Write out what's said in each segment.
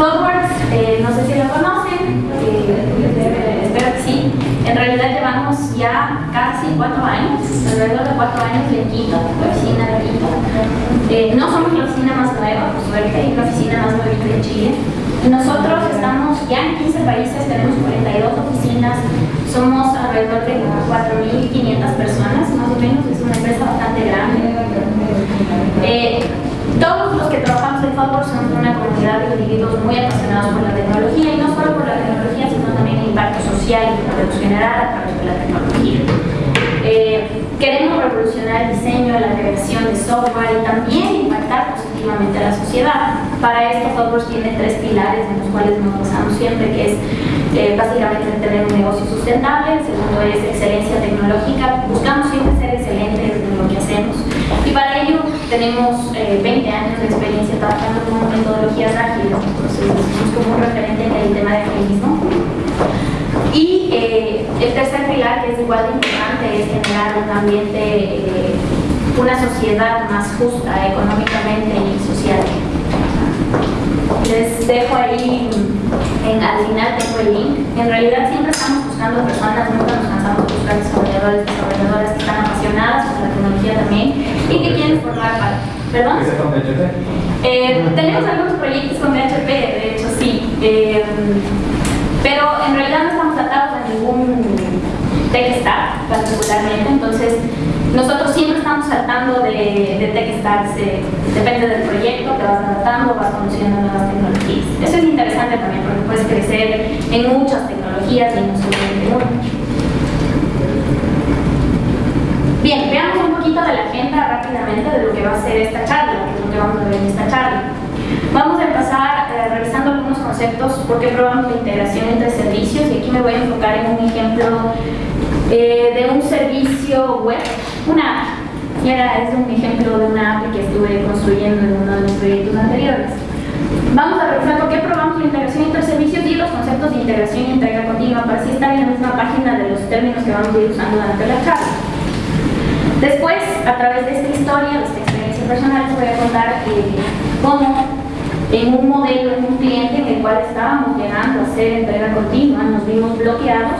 ThoughtWorks, eh, no sé si lo conocen, eh, espero que sí. En realidad llevamos ya casi cuatro años, alrededor de cuatro años en Quito, la oficina de Quito. Eh, no somos la oficina más nueva, por suerte, es la oficina más nueva de Chile. Nosotros estamos ya en 15 países, tenemos 42 oficinas, somos alrededor de 4.500 personas, más o menos, es una empresa bastante grande. Eh, todos los que trabajamos en Favor somos una comunidad de individuos muy apasionados por la tecnología y no solo por la tecnología, sino también el impacto social y general a través de la tecnología. Eh, queremos revolucionar el diseño, la creación de software y también impactar positivamente a la sociedad. Para esto, Software tiene tres pilares en los cuales nos basamos siempre, que es eh, básicamente tener un negocio sustentable, el segundo es excelencia tecnológica, buscamos siempre ser excelentes en lo que hacemos y para ello tenemos 20 eh, años de experiencia trabajando con metodologías ágiles, entonces somos como un referente en el tema de agilismo. Y eh, el tercer pilar, que es igual de importante, es generar un ambiente, eh, una sociedad más justa económicamente y socialmente. Les dejo ahí, en, al final tengo el link. En realidad siempre estamos buscando personas, nunca nos cansamos de buscar desarrolladores, desarrolladoras que están apasionadas por la tecnología también y que quieren formar parte. ¿Perdón? Eh, tenemos algunos proyectos con PHP, de hecho sí. Eh, pero en realidad no estamos atados a ningún tech stack particularmente, entonces nosotros siempre estamos saltando de, de tech depende del proyecto, te vas adaptando, vas conociendo nuevas tecnologías. Eso es interesante también porque puedes crecer en muchas tecnologías y no solamente en una. Bien, veamos un poquito de la agenda rápidamente de lo que va a ser esta charla, es lo que vamos a ver en esta charla. Vamos a empezar eh, revisando algunos conceptos porque probamos la integración entre servicios y aquí me voy a enfocar en un ejemplo eh, de un servicio web, una ahora es un ejemplo de una app que estuve construyendo en uno de los proyectos anteriores. Vamos a revisar por qué probamos la integración entre servicios y los conceptos de integración y entrega continua para así estar en la misma página de los términos que vamos a ir usando durante la charla. Después, a través de esta historia, de esta experiencia personal, les voy a contar eh, cómo en un modelo, en un cliente en el cual estábamos llegando a hacer entrega continua, nos vimos bloqueados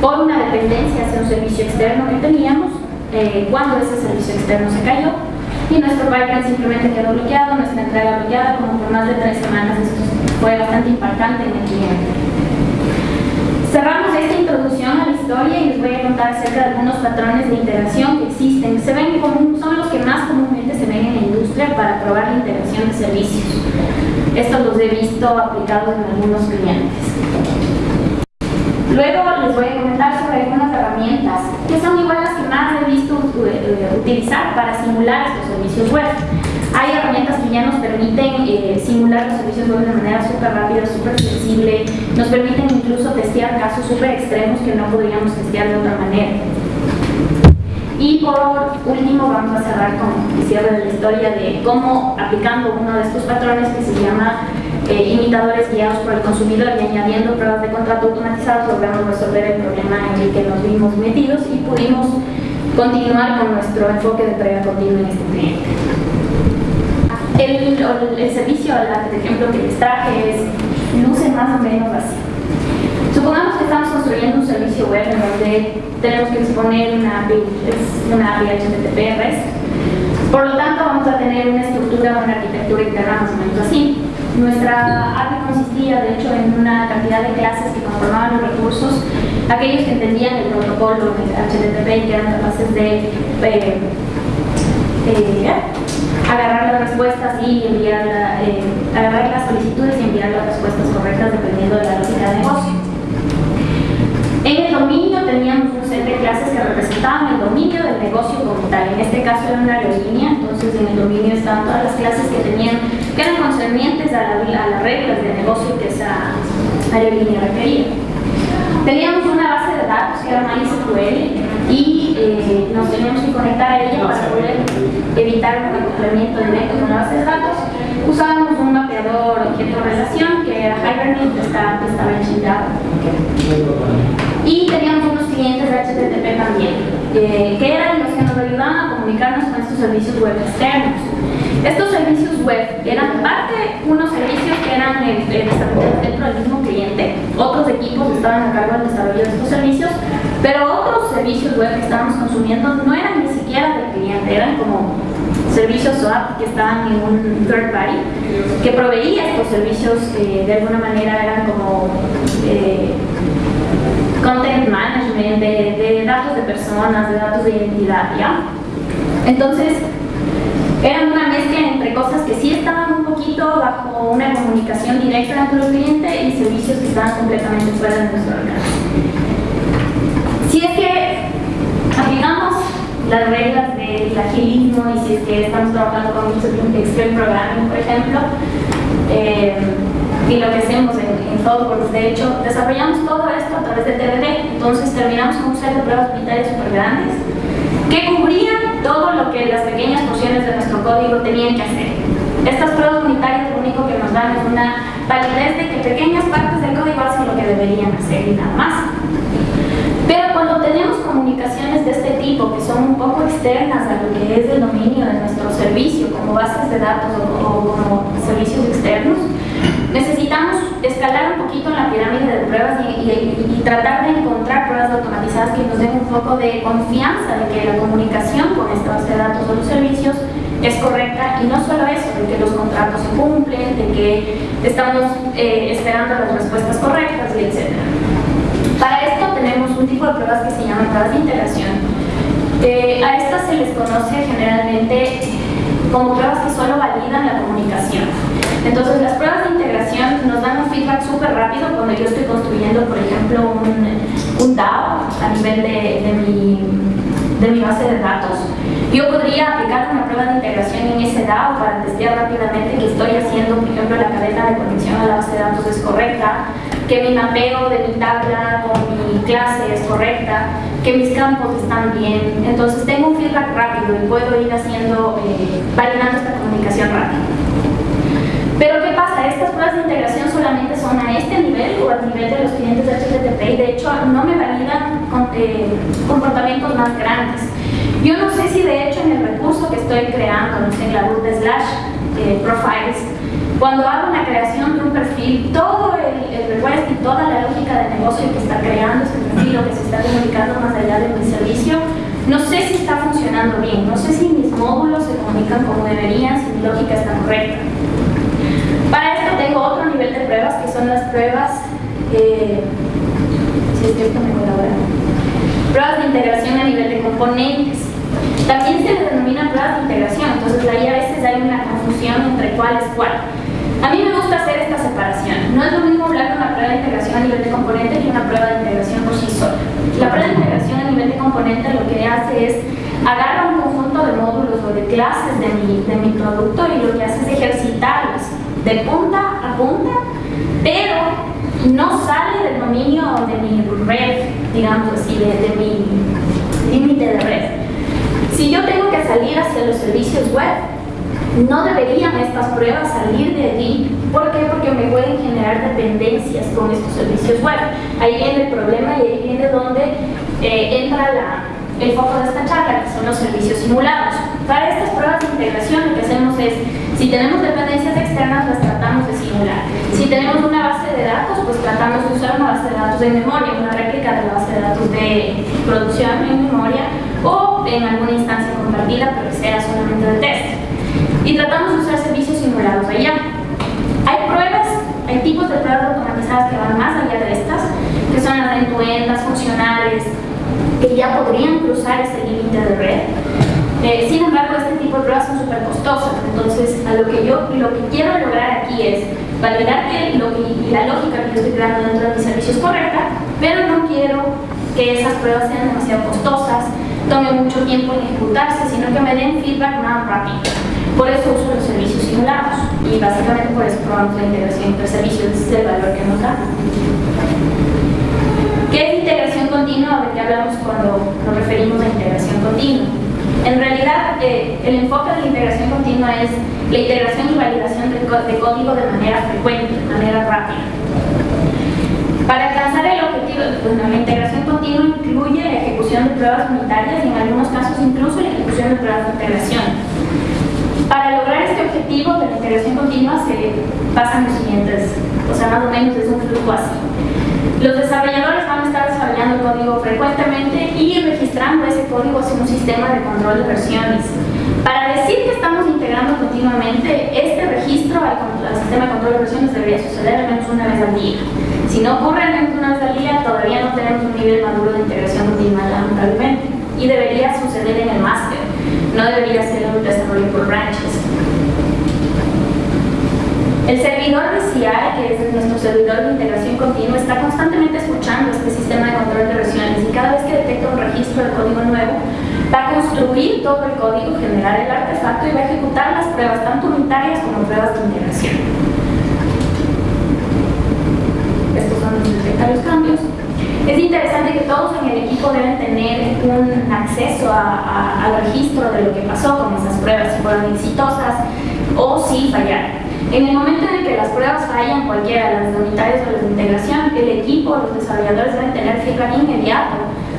por una dependencia hacia un servicio externo que teníamos, eh, cuando ese servicio externo se cayó, y nuestro pipeline simplemente quedó bloqueado, nuestra entrega bloqueada, como por más de tres semanas, esto fue bastante impactante en el cliente. Cerramos esta introducción a la historia y les voy a contar acerca de algunos patrones de integración que existen. Se ven común, son los que más comúnmente se ven en la industria para probar la integración de servicios. Estos los he visto aplicados en algunos clientes. Luego les voy a comentar sobre algunas herramientas que son igual las que más he visto eh, utilizar para simular estos servicios web. Hay herramientas que ya nos permiten eh, simular los servicios web de manera súper rápida, súper flexible, nos permiten incluso testear casos súper extremos que no podríamos testear de otra manera. Y por último vamos a cerrar con el cierre de la historia de cómo aplicando uno de estos patrones que se llama eh, imitadores guiados por el consumidor y añadiendo pruebas de contrato automatizados logramos resolver el problema en el que nos vimos metidos y pudimos continuar con nuestro enfoque de entrega continua en este cliente. El, el servicio, el ejemplo que les traje es, luce más o menos así. Supongamos que estamos construyendo un servicio web en donde tenemos que exponer una API, una API HTTP REST. Por lo tanto, vamos a tener una estructura, una arquitectura interna más o menos así. Nuestra API consistía, de hecho, en una cantidad de clases que conformaban los recursos, aquellos que entendían el protocolo HTTP y que eran capaces de eh, eh, agarrar las respuestas y enviar eh, agarrar las solicitudes y enviar las respuestas correctas dependiendo de la lógica de negocio. El dominio teníamos un set de clases que representaban el dominio del negocio como tal. En este caso era una aerolínea, entonces en el dominio estaban todas las clases que tenían, que eran concernientes a, las reglas de negocio que esa aerolínea requería. Teníamos una base de datos que era MySQL y eh, nos teníamos que conectar a ella para poder evitar un acoplamiento directo con la base de datos. Usábamos un mapeador objeto-relación que era Hibernate, que estaba, que estaba en Java. Y teníamos unos clientes de HTTP también, eh, que eran los que nos ayudaban a comunicarnos con estos servicios web externos. Estos servicios web eran parte unos servicios que eran eh, desarrolladas dentro del mismo cliente, otros equipos estaban a cargo del desarrollo de estos servicios, pero otros servicios web que estábamos consumiendo no eran ni siquiera del cliente, eran como servicios SWAP que estaban en un third party que proveía estos servicios que de alguna manera eran como eh, content management, de, datos de personas, de datos de identidad, ¿ya? Entonces, eran una mezcla entre cosas que sí estaban un poquito bajo una comunicación directa entre el cliente y servicios que estaban completamente fuera de nuestro alcance. Si es que las reglas del agilismo y si es que estamos trabajando con Extreme Programming, por ejemplo, eh, y lo que hacemos en, en ThoughtWorks, de hecho, desarrollamos todo esto a través de TDD, entonces terminamos con un set de pruebas unitarias súper grandes que cubrían todo lo que las pequeñas porciones de nuestro código tenían que hacer. Estas pruebas unitarias lo único que nos dan es una validez de que pequeñas partes del código hacen lo que deberían hacer y nada más. Tenemos comunicaciones de este tipo, que son un poco externas a lo que es el dominio de nuestro servicio, como bases de datos o, como servicios externos, necesitamos escalar un poquito en la pirámide de pruebas y, tratar de encontrar pruebas automatizadas que nos den un poco de confianza de que la comunicación con esta base de datos o los servicios es correcta y no solo eso, de que los contratos se cumplen, de que estamos eh, esperando las respuestas correctas y etc. Un tipo de pruebas que se llaman pruebas de integración. Eh, a estas se les conoce generalmente como pruebas que solo validan la comunicación. Entonces las pruebas de integración nos dan un feedback súper rápido cuando yo estoy construyendo, por ejemplo, un, un DAO a nivel de, de, mi, de mi base de datos. Yo podría aplicar una prueba de integración en ese DAO para testear rápidamente que estoy haciendo, por ejemplo, la cadena de conexión a la base de datos es correcta, que mi mapeo de mi tabla con mi clase es correcta, que mis campos están bien. Entonces tengo un feedback rápido y puedo ir haciendo, eh, validando esta comunicación rápida. Pero ¿qué pasa? Estas pruebas de integración solamente son a este nivel o al nivel de los clientes de HTTP y de hecho no me validan con, eh, comportamientos más grandes. Yo no sé si de hecho en el recurso que estoy creando, no sé, en la root de slash eh, profiles, cuando hago una creación de un perfil, todo el, el request y toda la lógica de negocio que está creando ese perfil o que se está comunicando más allá de mi servicio, no sé si está funcionando bien, no sé si mis módulos se comunican como deberían, si mi lógica está correcta. Para esto tengo otro nivel de pruebas que son las pruebas, eh, si es cierto, mejor ahora, pruebas de integración a nivel de componentes. También se denomina pruebas de integración, entonces ahí a veces hay una confusión entre cuál es cuál. A mí me gusta hacer esta separación. No es lo mismo hablar de una prueba de integración a nivel de componente que una prueba de integración por sí sola. La prueba de integración a nivel de componente lo que hace es agarra un conjunto de módulos o de clases de mi, de mi producto y lo que hace es ejercitarlos de punta a punta, pero no sale del dominio de mi red, digamos así, de, de mi límite de red. Si yo tengo que salir hacia los servicios web, no deberían estas pruebas salir de allí. ¿Por qué? Porque me pueden generar dependencias con estos servicios web. Ahí viene el problema y ahí viene donde eh, entra el foco de esta charla, que son los servicios simulados. Para estas pruebas de integración lo que hacemos es, si tenemos dependencias externas, las tratamos de simular. Si tenemos una base de datos, pues tratamos de usar una base de datos de memoria, una réplica de la base de datos de producción en memoria o en alguna instancia compartida, pero que sea solamente de test y tratamos de usar servicios simulados allá. Hay pruebas, hay tipos de pruebas automatizadas que van más allá de estas, que son las end funcionales, que ya podrían cruzar ese límite de red. Eh, sin embargo, este tipo de pruebas son súper costosas, entonces a lo que yo lo que quiero lograr aquí es validar que, lo la lógica que yo estoy creando dentro de mi servicio es correcta, pero no quiero que esas pruebas sean demasiado costosas, tome mucho tiempo en ejecutarse, sino que me den feedback más rápido. Por eso uso los servicios simulados y básicamente por eso probamos la integración entre servicios, ese es el valor que nos da. ¿Qué es integración continua? ¿De qué hablamos cuando nos referimos a integración continua? En realidad, eh, el enfoque de la integración continua es la integración y validación de, código de manera frecuente, de manera rápida. Para alcanzar el objetivo, bueno, la integración continua incluye la ejecución de pruebas unitarias y en algunos casos incluso la ejecución de pruebas de integración. Para lograr este objetivo de la integración continua se pasan los siguientes actúa así. Los desarrolladores van a estar desarrollando el código frecuentemente y registrando ese código hacia un sistema de control de versiones. Para decir que estamos integrando continuamente, este registro al, sistema de control de versiones debería suceder al menos una vez al día. Si no ocurre al menos una vez al día, todavía no tenemos un nivel maduro de integración continua, lamentablemente. Y debería suceder en el máster, no debería ser un desarrollo por branches. El servidor de CI, que es nuestro servidor de integración está constantemente escuchando este sistema de control de versiones y cada vez que detecta un registro de código nuevo, va a construir todo el código, generar el artefacto y va a ejecutar las pruebas, tanto unitarias como pruebas de integración. Estos son los cambios. Es interesante que todos en el equipo deben tener un acceso al registro de lo que pasó con esas pruebas, si fueron exitosas o si fallaron. En el momento en que las pruebas fallan, cualquiera, las unitarias o las de integración, el equipo, los desarrolladores deben tener feedback inmediato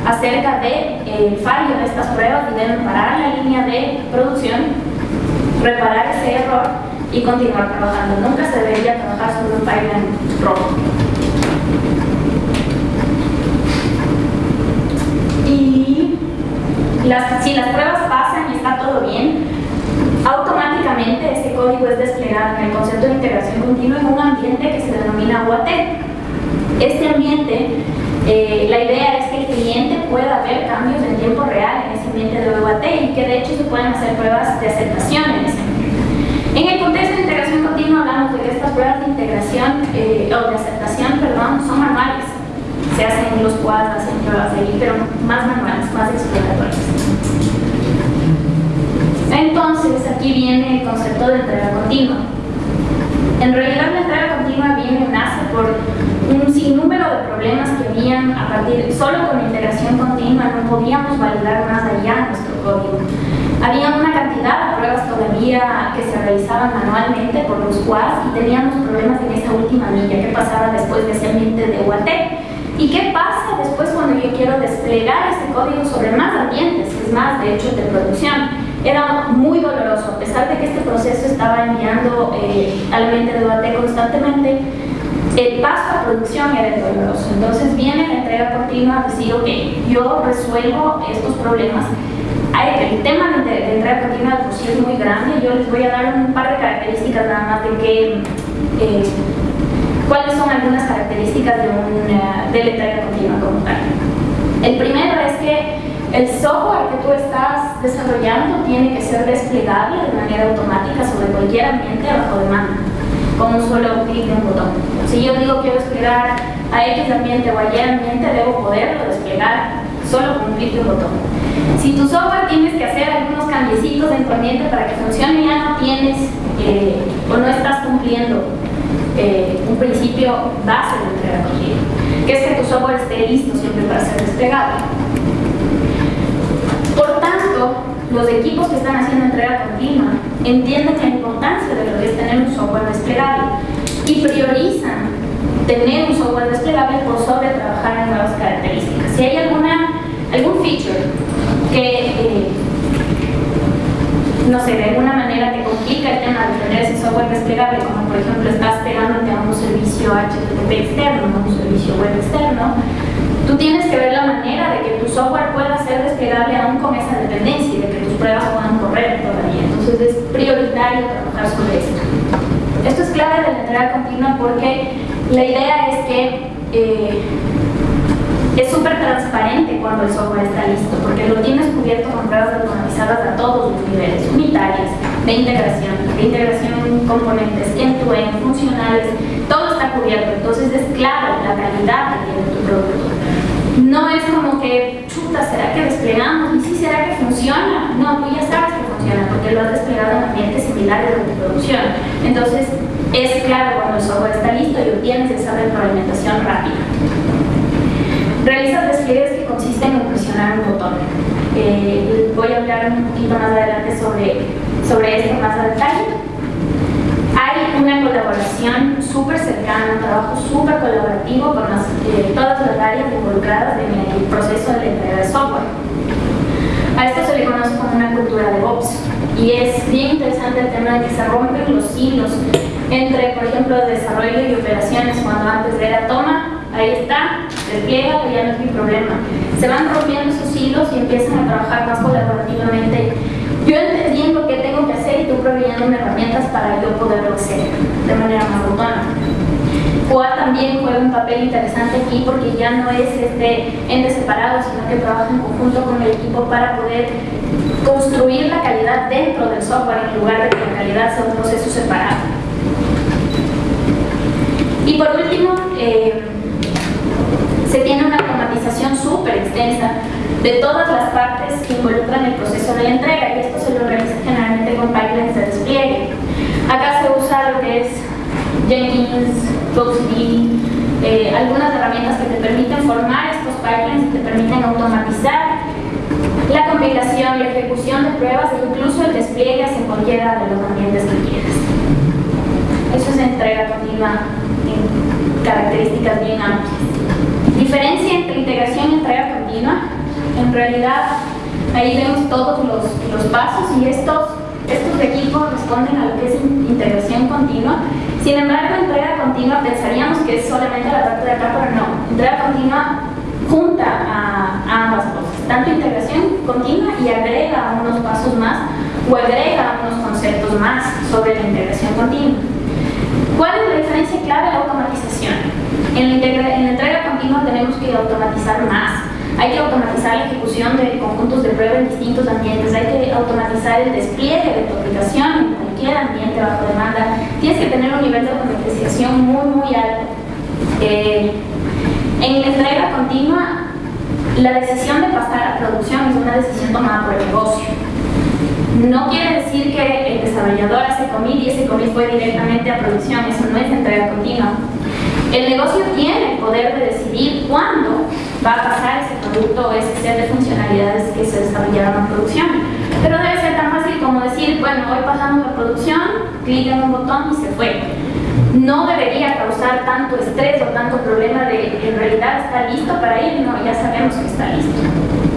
acerca del de, eh, fallo de estas pruebas y deben parar la línea de producción, reparar ese error y continuar trabajando. Nunca se debería trabajar sobre un pipeline rojo. Y si las pruebas pasan y está todo bien, automáticamente este código es desplegado en el concepto de integración continua en un ambiente que se denomina UAT. Este ambiente, eh, la idea es que el cliente pueda ver cambios en tiempo real en ese ambiente de UAT y que de hecho se pueden hacer pruebas de aceptación en el contexto de integración continua hablamos de que estas pruebas de integración eh, o de aceptación, perdón, son manuales. Se hacen en los quads, hacen pruebas de ahí, pero más manuales, más exploratorias. Entonces, aquí viene el concepto de entrega continua. En realidad, la entrega continua viene, nace por un sinnúmero de problemas que habían a partir, solo con integración continua no podíamos validar más allá nuestro código. Había una cantidad de pruebas todavía que se realizaban manualmente por los quads y teníamos problemas en esa última milla, qué pasaba después de ese ambiente de UAT. ¿Y qué pasa después cuando yo quiero desplegar ese código sobre más ambientes, es más, de hecho, de producción? Era muy doloroso, a pesar de que este proceso estaba enviando eh, al mente de debate constantemente, el paso a producción era doloroso. Entonces viene la entrega continua a decir, ok, yo resuelvo estos problemas. El tema de, entrega continua de por es muy grande, yo les voy a dar un par de características nada más de que, eh, cuáles son algunas características de, una, de la entrega continua como tal. El primero es que el software que tú estás desarrollando tiene que ser desplegable de manera automática sobre cualquier ambiente bajo demanda, con un solo clic de un botón. Si yo digo quiero desplegar a X ambiente o a Y ambiente, debo poderlo desplegar solo con un clic de un botón. Si tu software tienes que hacer algunos cambiecitos en tu ambiente para que funcione, ya no tienes eh, o no estás cumpliendo eh, un principio base de entrega continua, que es que tu software esté listo siempre para ser desplegable. Los equipos que están haciendo entrega continua entienden la importancia de lo que es tener un software desplegable y priorizan tener un software desplegable por sobre trabajar en nuevas características. Si hay alguna, algún feature que, eh, no sé, de alguna manera te complica el tema de tener ese software desplegable, como por ejemplo estás pegándote a un servicio HTTP externo, a un servicio web externo, Tú tienes que ver la manera de que tu software pueda ser desplegable aún con esa dependencia y de que tus pruebas puedan correr todavía. Entonces es prioritario trabajar sobre esto. Esto es clave de la entrega continua porque la idea es que eh, es súper transparente cuando el software está listo, porque lo tienes cubierto con pruebas automatizadas a todos los niveles, unitarias, de integración, de integración componentes, end-to-end, funcionales, todo está cubierto, entonces es claro la calidad que tiene tu producto. No es como que, chuta, ¿será que desplegamos? ¿Y si será que funciona? No, tú ya sabes que funciona porque lo has desplegado en ambientes similares de tu producción. Entonces, es claro cuando el software está listo y obtienes esa retroalimentación rápida. Realizas despliegues que consisten en presionar un botón. Eh, voy a hablar un poquito más adelante sobre, sobre esto más a detalle colaboración súper cercana, un trabajo súper colaborativo con eh, todas las áreas involucradas en el proceso de la entrega de software. A esto se le conoce como una cultura de DevOps y es bien interesante el tema de que se rompen los hilos entre, por ejemplo, desarrollo y operaciones, cuando antes era toma, ahí está, despliega, ya no es mi problema. Se van rompiendo esos hilos y empiezan a trabajar más colaborativamente. Yo entendiendo qué tengo que proveyéndome herramientas para yo poderlo hacer de manera más autónoma. CUA también juega un papel interesante aquí porque ya no es este ente separado, sino que trabaja en conjunto con el equipo para poder construir la calidad dentro del software en lugar de que la calidad sea un proceso separado. Y por último, eh, se tiene una automatización súper extensa de todas las partes que involucran el proceso de la entrega y esto se lo realiza generalmente con pipelines de despliegue. Acá se usa lo que es Jenkins, FluxD, eh, algunas herramientas que te permiten formar estos pipelines y te permiten automatizar la compilación, la ejecución de pruebas e incluso el despliegue hacia cualquiera de los ambientes que quieras. Eso es entrega continua en características bien amplias. Diferencia entre integración y entrega continua. En realidad, ahí vemos todos los, los pasos y estos, estos de aquí corresponden a lo que es integración continua. Sin embargo, entrega continua pensaríamos que es solamente la parte de acá, pero no. Entrega continua junta a, a ambas cosas, tanto integración continua y agrega unos pasos más o agrega unos conceptos más sobre la integración continua. ¿Cuál es la diferencia clave de la automatización? En la, en entrega continua tenemos que automatizar más. Hay que automatizar la ejecución de conjuntos de prueba en distintos ambientes, hay que automatizar el despliegue de tu aplicación en cualquier ambiente bajo demanda. Tienes que tener un nivel de automatización muy, muy alto. Eh, en la entrega continua, la decisión de pasar a producción es una decisión tomada por el negocio. No quiere decir que el desarrollador hace commit y ese commit fue directamente a producción, eso no es entrega continua. El negocio tiene el poder de decidir cuándo va a pasar ese producto o ese set de funcionalidades que se desarrollaron a producción. Pero debe ser tan fácil como decir, bueno, hoy pasamos a producción, clic en un botón y se fue. No debería causar tanto estrés o tanto problema de en realidad está listo para ir, no, ya sabemos que está listo.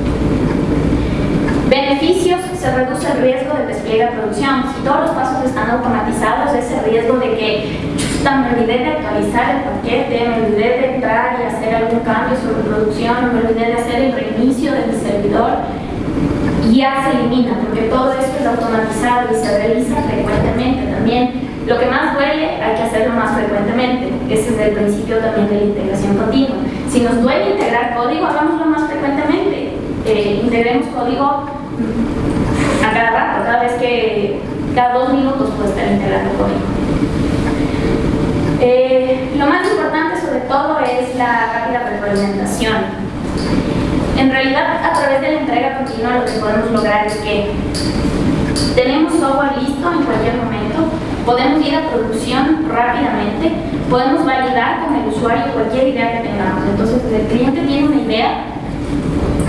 Beneficios, se reduce el riesgo de despliegue a producción. Si todos los pasos están automatizados, ese riesgo de que me olvidé de actualizar el paquete, me olvidé de entrar y hacer algún cambio sobre producción, me olvidé de hacer el reinicio del servidor, ya se elimina, porque todo esto es automatizado y se realiza frecuentemente también. Lo que más duele hay que hacerlo más frecuentemente, ese es el principio también de la integración continua. Si nos duele integrar código, hagámoslo más frecuentemente. Eh, integremos código cada rato, cada vez que, cada dos minutos puede estar integrando código. Eh, lo más importante sobre todo es la rápida retroalimentación. En realidad, a través de la entrega continua lo que podemos lograr es que tenemos software listo en cualquier momento, podemos ir a producción rápidamente, podemos validar con el usuario cualquier idea que tengamos. Entonces, el cliente tiene una idea,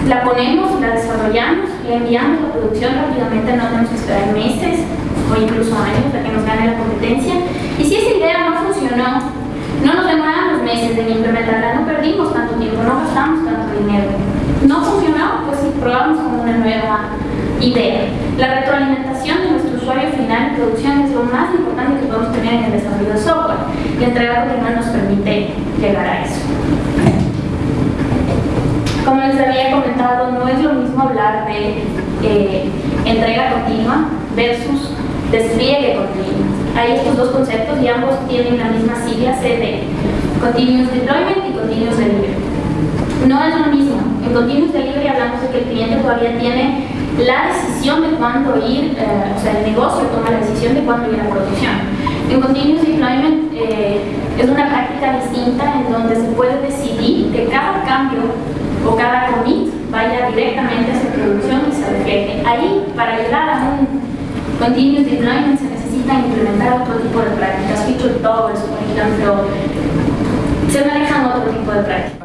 la ponemos, la desarrollamos, le enviamos la producción rápidamente, no tenemos que esperar meses o incluso años para que nos gane la competencia. Y si esa idea no funcionó, no nos demoramos meses en implementarla, no perdimos tanto tiempo, no gastamos tanto dinero. No funcionó, pues probamos con una nueva idea. La retroalimentación de nuestro usuario final en producción es lo más importante que podemos tener en el desarrollo de software. Y entrega continua nos permite llegar a eso. Como les había comentado, no es lo mismo hablar de eh, entrega continua versus despliegue continuo. Hay estos dos conceptos y ambos tienen la misma sigla CD, Continuous Deployment y Continuous Delivery. No es lo mismo. En Continuous Delivery hablamos de que el cliente todavía tiene la decisión de cuándo ir, eh, o sea, el negocio toma la decisión de cuándo ir a producción. En Continuous Deployment eh, es una práctica distinta en donde se puede decidir que cada cambio o cada commit vaya directamente a su producción y se refleje. Ahí, para llegar a un continuous deployment se necesita implementar otro tipo de prácticas, feature towers, por ejemplo, se manejan otro tipo de prácticas.